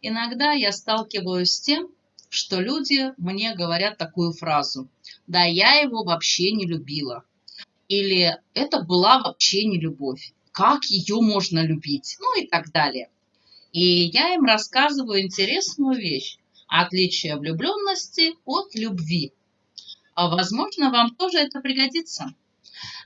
Иногда я сталкиваюсь с тем, что люди мне говорят такую фразу. Да, я его вообще не любила. Или это была вообще не любовь. Как ее можно любить? Ну и так далее. И я им рассказываю интересную вещь. Отличие влюбленности от любви. А возможно, вам тоже это пригодится.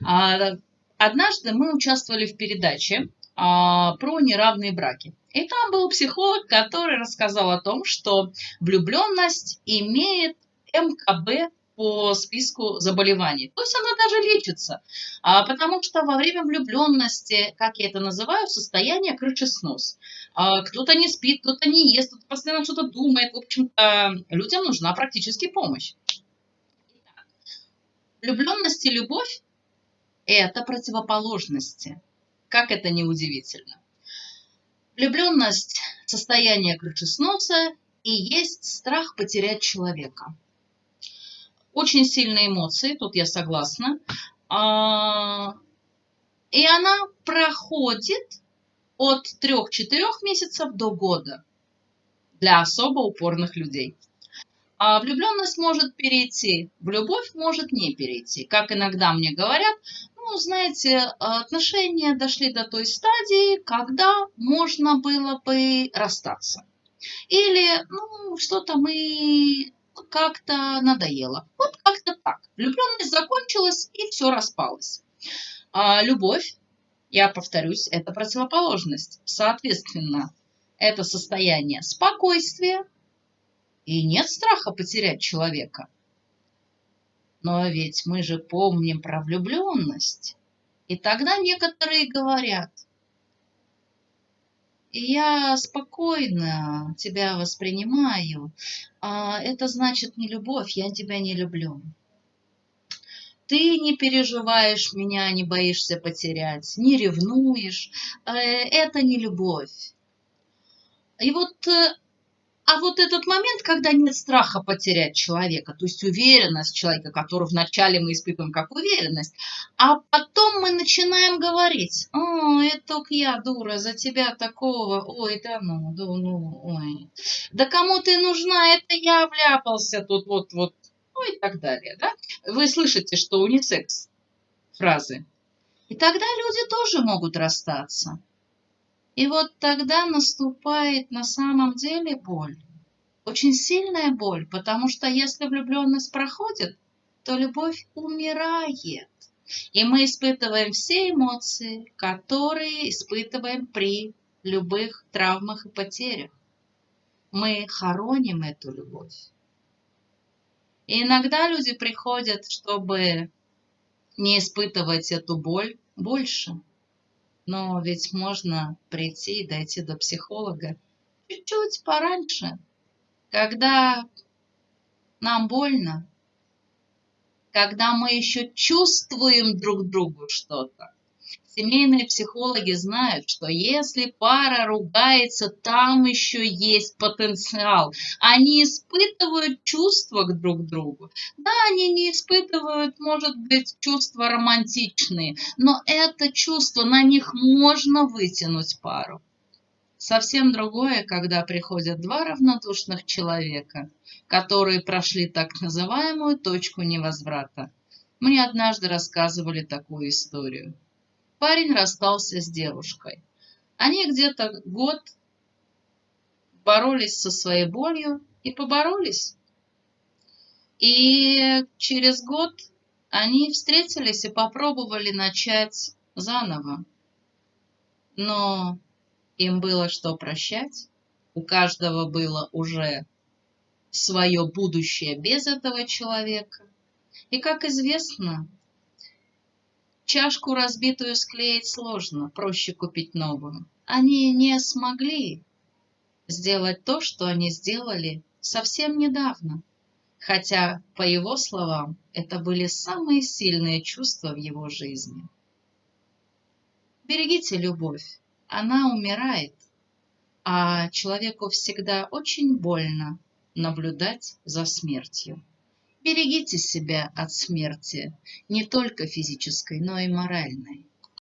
А, однажды мы участвовали в передаче а, про неравные браки. И там был психолог, который рассказал о том, что влюбленность имеет МКБ по списку заболеваний. То есть она даже лечится, а, потому что во время влюбленности, как я это называю, состояние крышеснос. А, кто-то не спит, кто-то не ест, кто-то постоянно что-то думает. В общем-то, людям нужна практически помощь. Итак, влюбленность и любовь – это противоположности. Как это не удивительно. Влюбленность – состояние крышесноса и есть страх потерять человека. Очень сильные эмоции, тут я согласна. А, и она проходит от 3-4 месяцев до года для особо упорных людей. А влюбленность может перейти в любовь, может не перейти. Как иногда мне говорят, ну, знаете, отношения дошли до той стадии, когда можно было бы расстаться. Или, ну, что-то мы как-то надоело. Вот как-то так. Влюбленность закончилась, и все распалось. А любовь, я повторюсь, это противоположность. Соответственно, это состояние спокойствия, и нет страха потерять человека. Но ведь мы же помним про влюбленность. И тогда некоторые говорят, я спокойно тебя воспринимаю, а это значит не любовь, я тебя не люблю. Ты не переживаешь меня, не боишься потерять, не ревнуешь. Э, это не любовь. И вот э, а вот этот момент, когда нет страха потерять человека, то есть уверенность человека, которую вначале мы испытываем как уверенность, а потом мы начинаем говорить, о, это только я, дура, за тебя такого, ой, да ну, да ну, ой, да кому ты нужна, это я вляпался тут, вот, вот, ну и так далее, да? Вы слышите, что унисекс фразы. И тогда люди тоже могут расстаться. И вот тогда наступает на самом деле боль. Очень сильная боль, потому что если влюбленность проходит, то любовь умирает. И мы испытываем все эмоции, которые испытываем при любых травмах и потерях. Мы хороним эту любовь. И иногда люди приходят, чтобы не испытывать эту боль больше. Но ведь можно прийти и дойти до психолога чуть-чуть пораньше, когда нам больно, когда мы еще чувствуем друг другу что-то. Семейные психологи знают, что если пара ругается, там еще есть потенциал. Они испытывают чувства к друг другу. Да, они не испытывают, может быть, чувства романтичные, но это чувство, на них можно вытянуть пару. Совсем другое, когда приходят два равнодушных человека, которые прошли так называемую точку невозврата. Мне однажды рассказывали такую историю парень расстался с девушкой. Они где-то год боролись со своей болью и поборолись. И через год они встретились и попробовали начать заново. Но им было что прощать. У каждого было уже свое будущее без этого человека. И, как известно, Чашку разбитую склеить сложно, проще купить новую. Они не смогли сделать то, что они сделали совсем недавно. Хотя, по его словам, это были самые сильные чувства в его жизни. Берегите любовь, она умирает, а человеку всегда очень больно наблюдать за смертью. Берегите себя от смерти, не только физической, но и моральной.